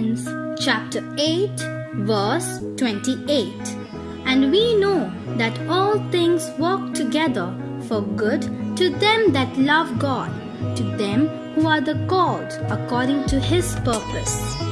Chapter 8, verse 28. And we know that all things work together for good to them that love God, to them who are the called according to his purpose.